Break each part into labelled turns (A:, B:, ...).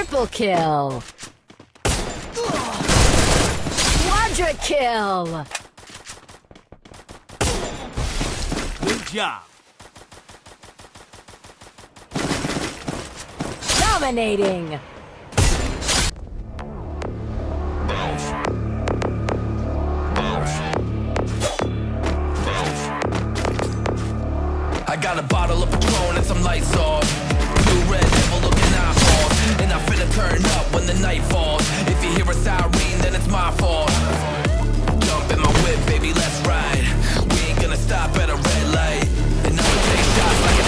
A: Triple kill. Quadra kill.
B: Good job.
A: Dominating.
C: I got a bottle of Patron and some lights off. Two red devil looking eyeballs. And I'm finna turn up when the night falls. If you hear a siren, then it's my fault. Jump in my whip, baby, let's ride. We ain't gonna stop at a red light. And take shots like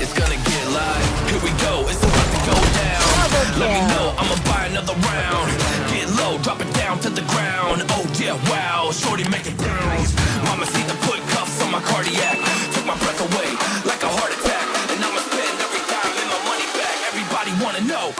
C: it's gonna get live. Here we go, it's about to go down. Let me know, I'ma buy another round. Get low, drop it down to the ground. Oh yeah, wow, shorty make it. Mama see the go.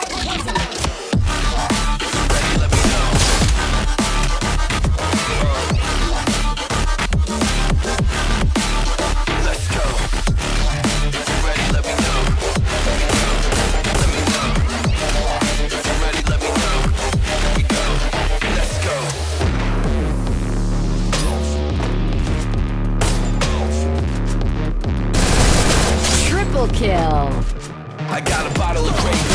A: Triple kill.
C: I got a bottle of Grey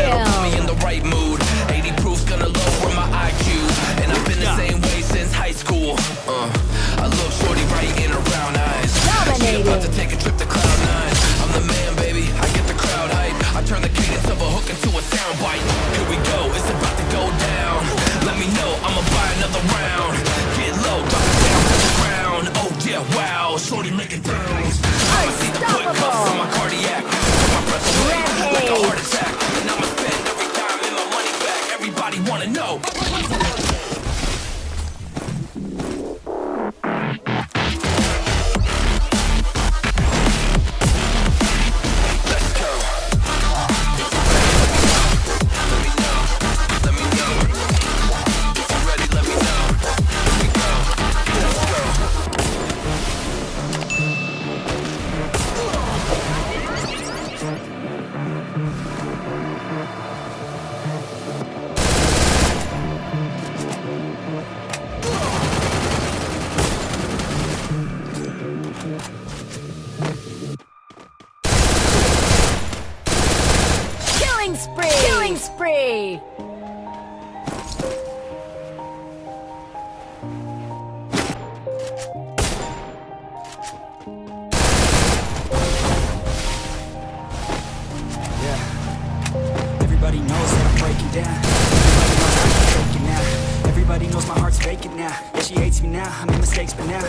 C: that'll put me in the right mood. 80 proof's gonna lower my IQ. And I've been the same way since high school. Uh, I look shorty right in her brown eyes. She about to
A: Dominating.
C: take a trip to Cloud Nine. I'm the man, baby. I get the crowd hype. I turn the cadence of a hook into a sound bite. Now. Everybody
D: knows that I'm breaking down. Everybody knows my heart's faking now. She hates me now. I made mistakes, but now I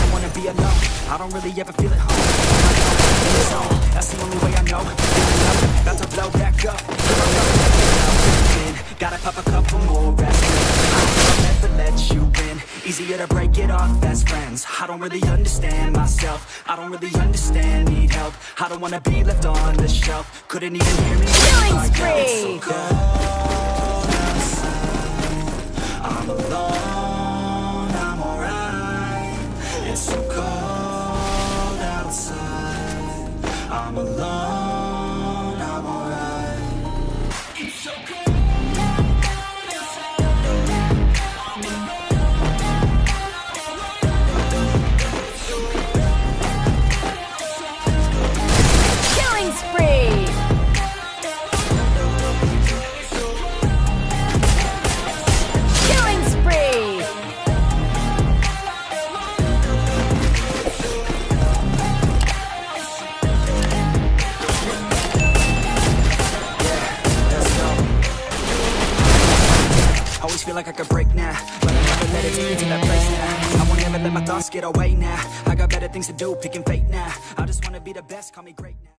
D: don't wanna be alone. I don't really ever feel at home. That's the only way I know. About friends. I don't really understand myself. I don't really understand, need help. I don't wanna be left on the shelf. Couldn't even hear me.
A: Killing
D: if I yelled. It's so cold outside. I'm alone, I'm alright. It's so cold outside. I'm alone, like I could break now, but I never let it take me to that place now. I won't ever let my thoughts get away now. I got better things to do, picking fate now. I just wanna be the best, call me great now.